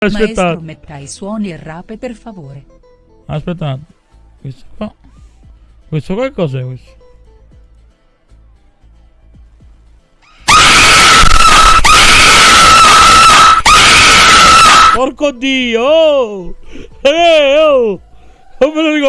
Maestro metta i suoni e rape per favore. aspettate. Questo qua. Questo qua cos'è questo? Porco dio! Oh! Eh, oh! Non me lo ricordo